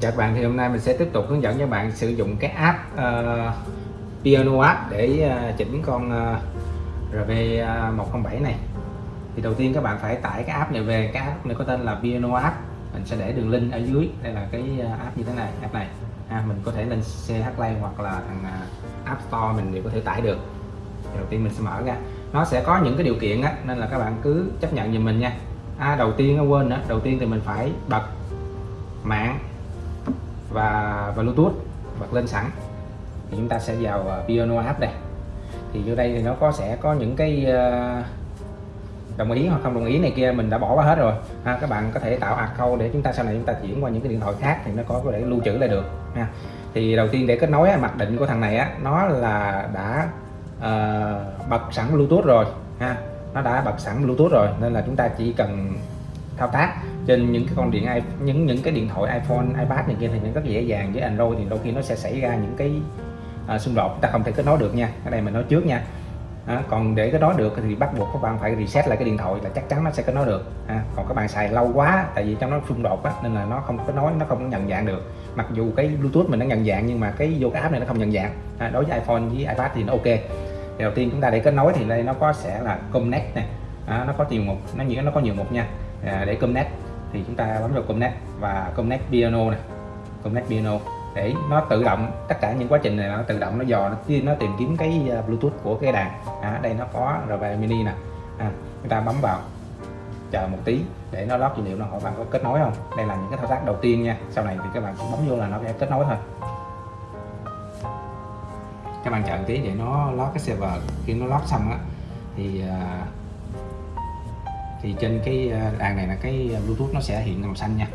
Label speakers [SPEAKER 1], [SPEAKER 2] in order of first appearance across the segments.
[SPEAKER 1] Chào các bạn thì hôm nay mình sẽ tiếp tục hướng dẫn cho bạn sử dụng cái app uh, Piano app để uh, chỉnh con ờ, uh, RV107 này. Thì đầu tiên các bạn phải tải cái app này về. Cái app này có tên là Piano app. Mình sẽ để đường link ở dưới. Đây là cái app như thế này app này. À, mình có thể lên CH Play hoặc là thằng App Store mình đều có thể tải được. Thì đầu tiên mình sẽ mở ra. Nó sẽ có những cái điều kiện á nên là các bạn cứ chấp nhận giùm mình nha. À, đầu tiên quên nữa. Đầu tiên thì mình phải bật mạng và, và Bluetooth bật lên sẵn. Thì chúng ta sẽ vào à, Piano app đây. Thì vô đây thì nó có sẽ có những cái à, đồng ý hoặc không đồng ý này kia mình đã bỏ qua hết rồi. Ha, các bạn có thể tạo account để chúng ta sau này chúng ta chuyển qua những cái điện thoại khác thì nó có thể lưu trữ lại được ha. thì đầu tiên để kết nối mặc định của thằng này á nó là đã uh, bật sẵn Bluetooth rồi ha. Nó đã bật sẵn Bluetooth rồi nên là chúng ta chỉ cần thao tác trên những cái con điện những những cái điện thoại iPhone, iPad này kia thì nó rất dễ dàng với Android thì đôi khi nó sẽ xảy ra những cái à, xung đột. Ta không thể kết nối được nha cái này mình nói trước nha. À, còn để kết nối được thì bắt buộc các bạn phải reset lại cái điện thoại là chắc chắn nó sẽ kết nối được. À, còn các bạn xài lâu quá tại vì trong nó xung đột á, nên là nó không kết nối nó không nhận dạng được. Mặc dù cái Bluetooth mình nó nhận dạng nhưng mà cái vô cái app này nó không nhận dạng. À, đối với iPhone với iPad thì nó ok. Thì đầu tiên chúng ta để kết nối thì đây nó có sẽ là connect này à, nó có nhiều mục nó nghĩa nó có nhiều mục nha à, để connect thì chúng ta bấm vào connect và connect piano này connect piano. Để nó tự động tất cả những quá trình này nó tự động nó dò nó, nó tìm kiếm cái à, bluetooth của cái đàn. À, đây nó có rv mini nè. À, chúng ta bấm vào. Chờ một tí để nó lót dữ liệu nó hỏi bạn có kết nối không? Đây là những cái thao tác đầu tiên nha. Sau này thì các bạn bấm vô là nó sẽ kết nối thôi. Các bạn chờ một tí để nó lót cái server. Khi nó lót xong á thì uh, thì trên cái à, đàn này là cái bluetooth nó sẽ hiện màu xanh nha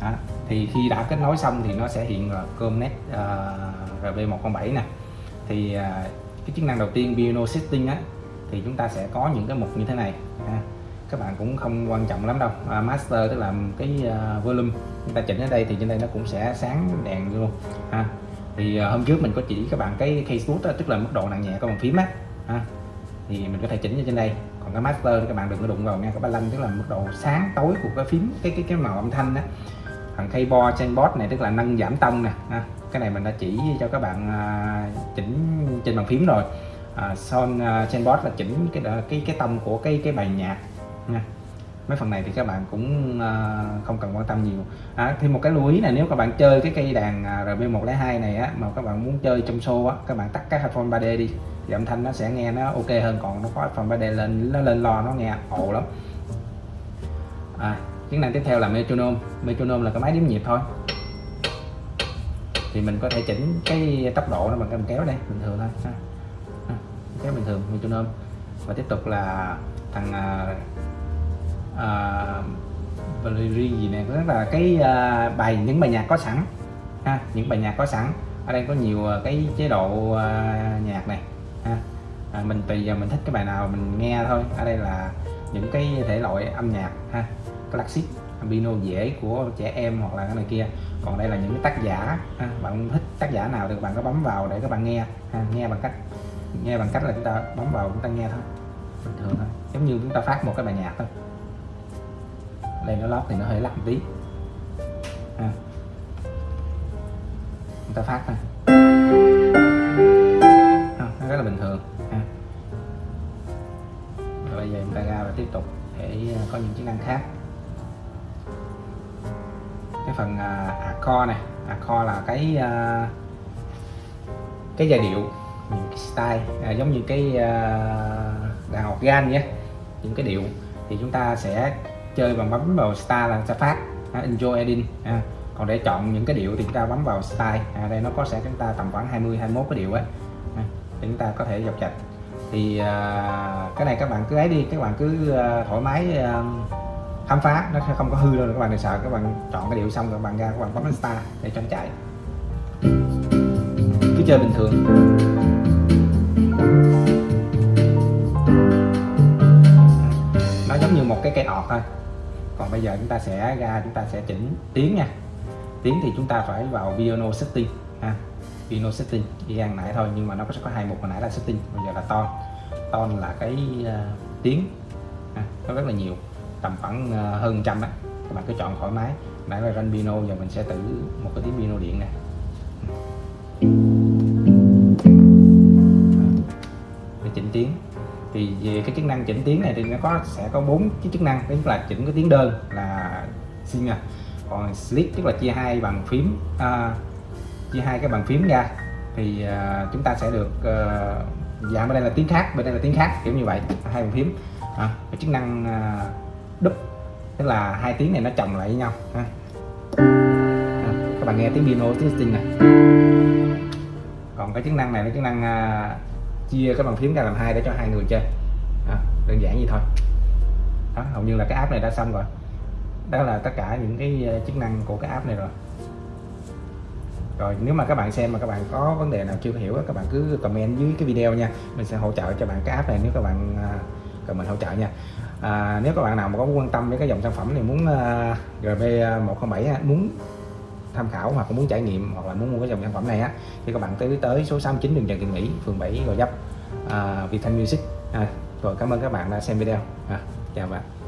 [SPEAKER 1] đó. thì khi đã kết nối xong thì nó sẽ hiện là Comnet uh, RB107 nè thì uh, cái chức năng đầu tiên piano setting á thì chúng ta sẽ có những cái mục như thế này ha. các bạn cũng không quan trọng lắm đâu uh, master tức là cái uh, volume chúng ta chỉnh ở đây thì trên đây nó cũng sẽ sáng đèn luôn ha. thì uh, hôm trước mình có chỉ các bạn cái case boost tức là mức độ nặng nhẹ của bàn phím á ha thì mình có thể chỉnh ở trên đây. Còn cái master các bạn đừng có đụng vào nha cái ba lanh tức là mức độ sáng tối của cái phím cái cái cái màu âm thanh đó. Thằng keyboard chainboard này tức là nâng giảm tông nè cái này mình đã chỉ cho các bạn à, chỉnh trên bàn phím rồi. À, son uh, chainboard là chỉnh cái cái cái tông của cái cái bài nhạc nha mấy phần này thì các bạn cũng uh, không cần quan tâm nhiều. À, thêm một cái lưu ý là nếu các bạn chơi cái cây đàn à, RB102 này á mà các bạn muốn chơi trong show á các bạn tắt cái headphone 3D đi thì âm thanh nó sẽ nghe nó ok hơn còn nó có headphone 3D lên nó lên lo nó nghe ồ lắm. À, chức năng tiếp theo là metronome. Metronome là cái máy đếm nhịp thôi. Thì mình có thể chỉnh cái tốc độ nó bằng cái kéo đây bình thường thôi. Ha. kéo bình thường metronome. Và tiếp tục là thằng à, uh, gì này rất là cái uh, bài những bài nhạc có sẵn ha những bài nhạc có sẵn. Ở đây có nhiều ờ, cái chế độ uh, nhạc này ha. À, mình tùy giờ mình thích cái bài nào mình nghe thôi. Ở đây là những cái thể loại âm nhạc ha classic piano dễ của trẻ em hoặc là cái này kia. Còn đây là những cái tác giả ha. bạn thích tác giả nào thì bạn có bấm vào để các bạn nghe ha. nghe bằng cách nghe bằng cách là chúng ta bấm vào chúng ta nghe thôi bình thường thôi. Giống như chúng ta phát một cái bài nhạc thôi đây nó lót thì nó hơi lắc tí. À. chúng ta phát thôi à, rất là bình thường. À. rồi bây giờ chúng ta ra và tiếp tục để à, có những chức năng khác. Cái phần à, uh, accord này. Accord là cái uh, cái giai điệu những cái style à, giống như cái uh, đàn organ nhé. Những cái điệu. Thì chúng ta sẽ chơi bằng bấm vào star là sẽ phát. À, enjoy editing à. còn để chọn những cái điệu thì chúng ta bấm vào style. À, đây nó có sẽ chúng ta tầm khoảng 20 21 cái điệu ấy à, để chúng ta có thể dọc chạch. Thì à, cái này các bạn cứ ấy đi các bạn cứ à, thoải mái à, khám phá. Nó sẽ không có hư đâu các bạn đừng sợ. Các bạn chọn cái điệu xong các bạn ra các bạn bấm star để cho nó chạy. Cứ chơi bình thường. Nó giống như một cái cây ọt thôi còn bây giờ chúng ta sẽ ra chúng ta sẽ chỉnh tiếng nha. Tiếng thì chúng ta phải vào piano setting ha. Piano setting đi ăn nãy thôi nhưng mà nó sẽ có hai mục hồi nãy là setting bây giờ là ton. Ton là cái uh, tiếng ha. nó rất là nhiều tầm khoảng uh, hơn trăm á. Các bạn cứ chọn thoải mái. Nãy là ranh piano giờ mình sẽ thử một cái tiếng piano điện nè. Để chỉnh tiếng thì về cái chức năng chỉnh tiếng này thì nó có sẽ có bốn cái chức năng. Tức là chỉnh cái tiếng đơn là xin còn split tức là chia hai bằng phím uh, chia hai cái bàn phím ra. Thì uh, chúng ta sẽ được uh, giảm bên đây là tiếng khác bên đây là tiếng khác kiểu như vậy hai bàn phím. À, cái chức năng uh, đúp tức là hai tiếng này nó chồng lại với nhau ha. À, các bạn nghe tiếng piano tiếng sting này. Còn cái chức năng này là chức năng uh, chia cái bàn phím ra làm hai để cho hai người chơi. Đó, đơn giản vậy thôi. Đó, hầu như là cái app này đã xong rồi. Đó là tất cả những cái ờ, chức năng của cái app này rồi. Rồi nếu mà các bạn xem mà các bạn có vấn đề nào chưa hiểu các bạn cứ comment dưới cái video nha. Mình sẽ hỗ trợ cho bạn cái app này nếu các bạn ờ, cần mình hỗ trợ nha. À, nếu các bạn nào mà có quan tâm với cái dòng sản phẩm này muốn ờ, uh, GB107 muốn tham khảo hoặc muốn trải nghiệm hoặc là muốn mua cái dòng sản phẩm này á thì các bạn tới tới số 69 đường Trần Thị Mỹ phường 7 Gò Vấp. Uh, Việt Thanh Music. À, rồi cảm ơn các bạn đã xem video. À, chào bạn.